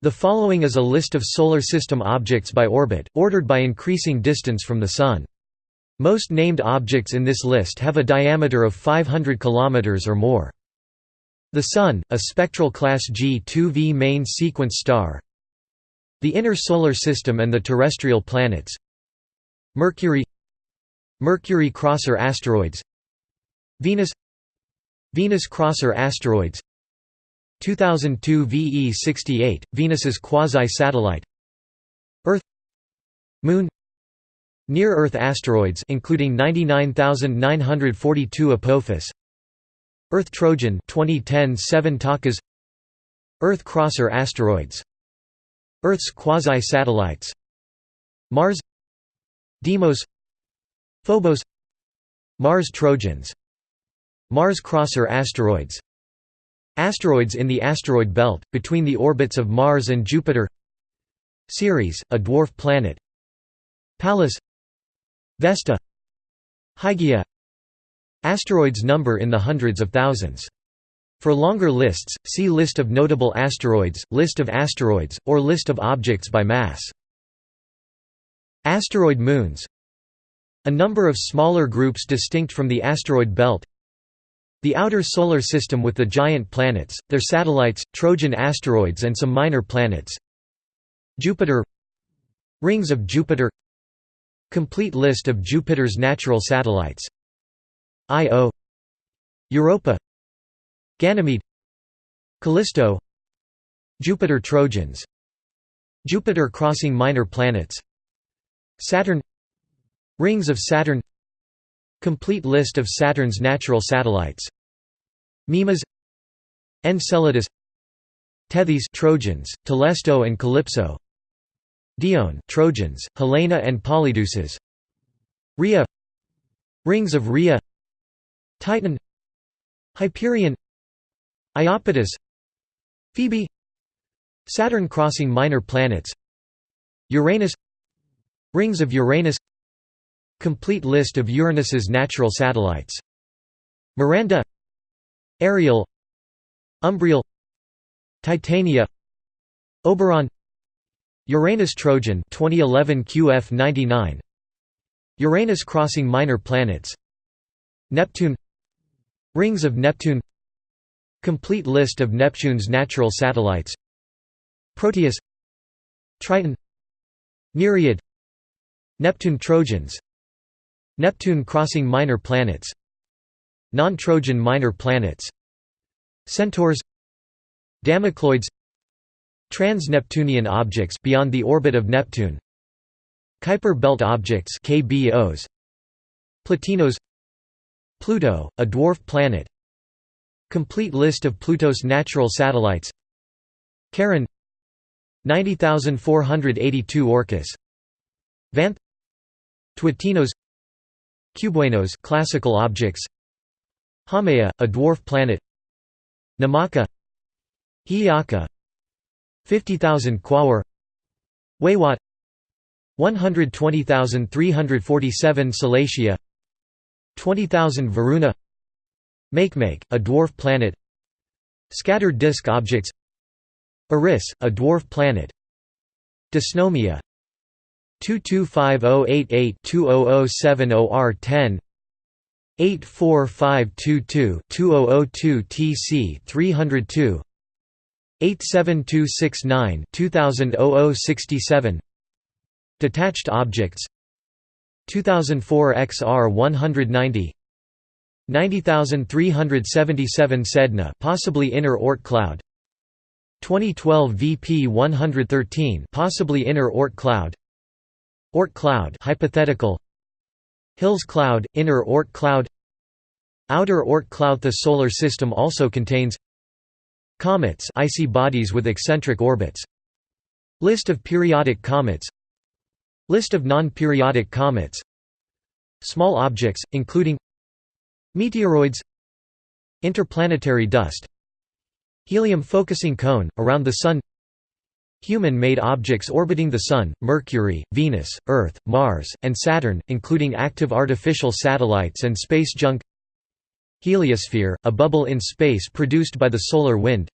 The following is a list of Solar System objects by orbit, ordered by increasing distance from the Sun. Most named objects in this list have a diameter of 500 km or more. The Sun, a spectral class G2V main sequence star. The Inner Solar System and the terrestrial planets. Mercury. Mercury crosser asteroids. Venus. Venus crosser asteroids 2002 VE68, Venus's quasi-satellite. Earth. Moon. Near-Earth asteroids including 99942 Apophis. Earth Trojan 2010 7 Takas. Earth crosser asteroids. Earth's quasi-satellites. Mars. Deimos. Phobos. Mars Trojans. Mars crosser asteroids Asteroids in the asteroid belt, between the orbits of Mars and Jupiter. Ceres, a dwarf planet. Pallas. Vesta. Hygiea Asteroids number in the hundreds of thousands. For longer lists, see List of notable asteroids, List of asteroids, or List of objects by mass. Asteroid moons. A number of smaller groups distinct from the asteroid belt The outer Solar System with the giant planets, their satellites, Trojan asteroids and some minor planets. Jupiter Rings of Jupiter Complete list of Jupiter's natural satellites. Io Europa Ganymede Callisto Jupiter Trojans Jupiter crossing minor planets Saturn Rings of Saturn Complete list of Saturn's natural satellites. Mimas Enceladus Tethys Trojans, Telesto and Calypso Dione Trojans, Helena and Polydeuces Rhea Rings of Rhea Titan Hyperion Iapetus Phoebe Saturn crossing minor planets Uranus Rings of Uranus Complete list of Uranus's natural satellites. Miranda Ariel Umbriel Titania Oberon Uranus Trojan 2011 QF99 Uranus crossing minor planets Neptune Rings of Neptune Complete list of Neptune's natural satellites Proteus Triton Nereid Neptune Trojans Neptune crossing minor planets. Non-Trojan minor planets. Centaurs. Damocloids. Trans-Neptunian objects beyond the orbit of Neptune. Kuiper belt objects KBOs Plutinos Pluto, a dwarf planet. Complete list of Pluto's natural satellites. Charon. 90482 Orcus. Vanth. Twotinos Cubewanos classical objects. Haumea, a dwarf planet. Namaka. Hi'iaka 50,000 Quaoar. Weywot 120,347 Salacia 20,000 Varuna. Makemake, a dwarf planet. Scattered disk objects. Eris, a dwarf planet. Dysnomia 225088-20070R10 84522-2002 TC 302 87269 2000 Detached objects 2004 XR 190 90377 Sedna possibly inner Oort cloud 2012 VP 113 possibly inner Oort cloud Oort cloud hypothetical. Hills cloud inner Oort cloud. Outer Oort cloud The solar system also contains Comets icy bodies with eccentric orbits. List of periodic comets. List of non-periodic comets. Small objects, including Meteoroids. Interplanetary dust. Helium focusing cone, around the Sun Human-made objects orbiting the Sun, Mercury, Venus, Earth, Mars, and Saturn, including active artificial satellites and space junk Heliosphere, a bubble in space produced by the solar wind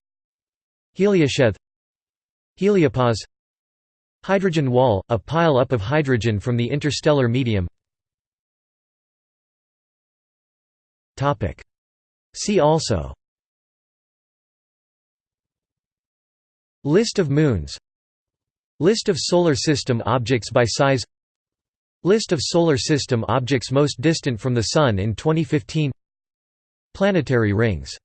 Heliosheath Heliopause Hydrogen wall – a pile-up of hydrogen from the interstellar medium. See also List of moons. List of Solar System objects by size. List of Solar System objects most distant from the Sun in 2015 Planetary rings